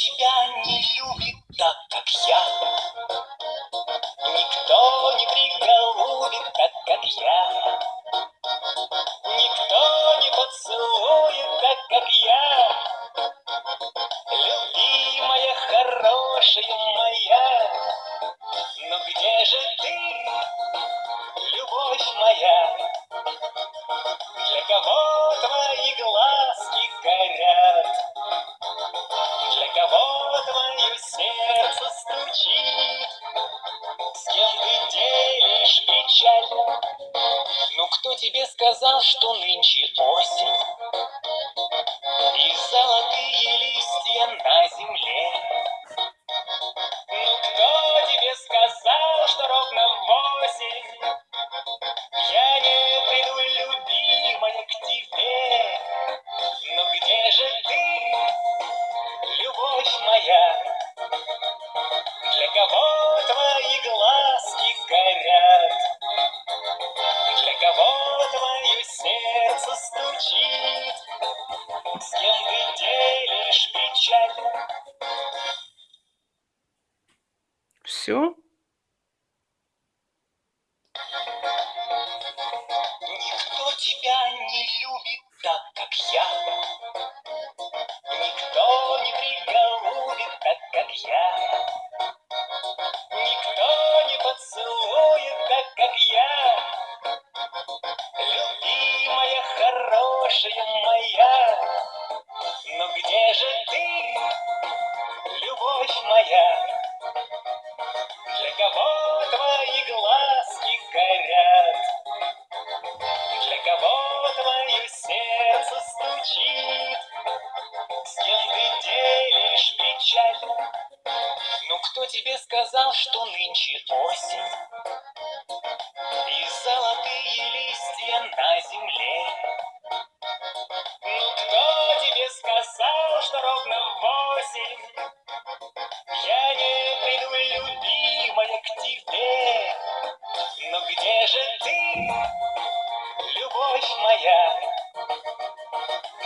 тебя не любит так, как я. Никто не приголубит так, как я. Никто не поцелует так, как я. Любимая, хорошая моя, ну где же ты, любовь моя? Для кого твои глазки горят? Кого твое сердце стучит? С кем ты делишь печаль? Ну кто тебе сказал, что нынче осень? Кого твои глазки горят? Для кого твое сердце стучит? С кем ты делишь печаль? Все? Никто тебя не хорошая моя. Но где же ты, любовь моя? Для кого твои глазки горят? Для кого твое сердце стучит? С кем ты делишь печаль? Ну кто тебе сказал, что нынче осень? же ты, любовь моя,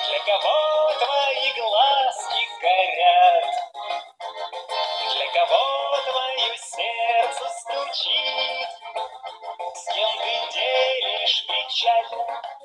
Для кого твои глазки горят, Для кого твое сердце стучит, С кем ты делишь печаль,